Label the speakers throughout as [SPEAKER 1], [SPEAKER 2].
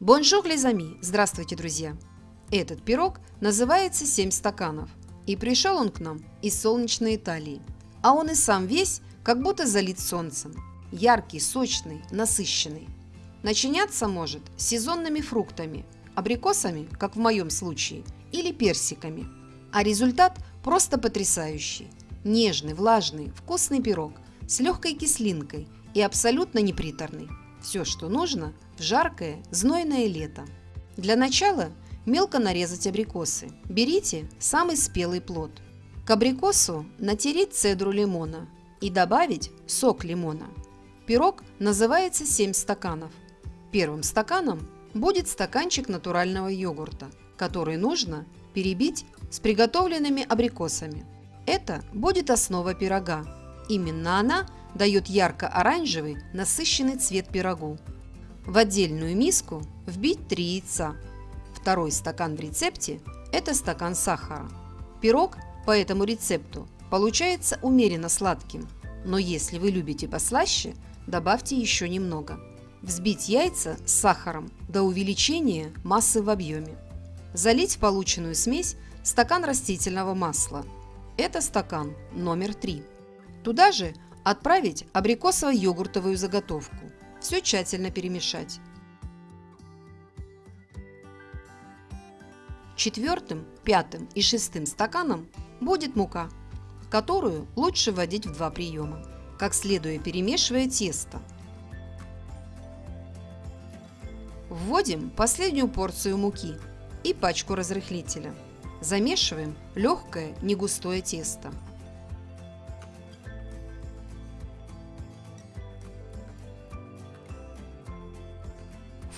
[SPEAKER 1] Bonjour les amis! Здравствуйте, друзья! Этот пирог называется «Семь стаканов», и пришел он к нам из солнечной Италии. А он и сам весь как будто залит солнцем. Яркий, сочный, насыщенный. Начиняться может сезонными фруктами, абрикосами, как в моем случае, или персиками. А результат просто потрясающий. Нежный, влажный, вкусный пирог с легкой кислинкой и абсолютно неприторный. Все, что нужно в жаркое, знойное лето. Для начала мелко нарезать абрикосы. Берите самый спелый плод. К абрикосу натереть цедру лимона и добавить сок лимона. Пирог называется 7 стаканов. Первым стаканом будет стаканчик натурального йогурта, который нужно перебить с приготовленными абрикосами. Это будет основа пирога. Именно она дает ярко-оранжевый насыщенный цвет пирогу. В отдельную миску вбить 3 яйца. Второй стакан в рецепте – это стакан сахара. Пирог по этому рецепту получается умеренно сладким, но если вы любите послаще, добавьте еще немного. Взбить яйца с сахаром до увеличения массы в объеме. Залить в полученную смесь стакан растительного масла. Это стакан номер 3. Туда же отправить абрикосово-йогуртовую заготовку. Все тщательно перемешать. Четвертым, пятым и шестым стаканом будет мука, которую лучше вводить в два приема, как следуя перемешивая тесто. Вводим последнюю порцию муки и пачку разрыхлителя. Замешиваем легкое негустое тесто.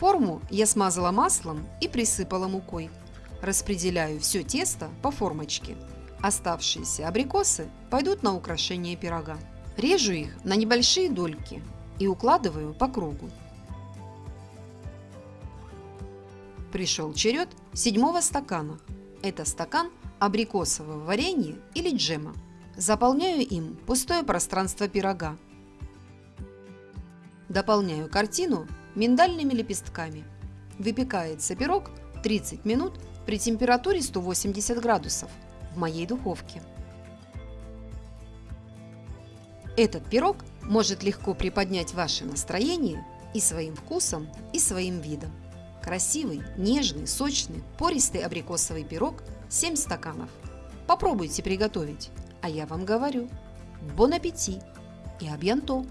[SPEAKER 1] Форму я смазала маслом и присыпала мукой. Распределяю все тесто по формочке. Оставшиеся абрикосы пойдут на украшение пирога. Режу их на небольшие дольки и укладываю по кругу. Пришел черед седьмого стакана. Это стакан абрикосового варенья или джема. Заполняю им пустое пространство пирога. Дополняю картину миндальными лепестками. Выпекается пирог 30 минут при температуре 180 градусов в моей духовке. Этот пирог может легко приподнять ваше настроение и своим вкусом, и своим видом. Красивый, нежный, сочный, пористый абрикосовый пирог 7 стаканов. Попробуйте приготовить, а я вам говорю, бон аппетит и абьянто!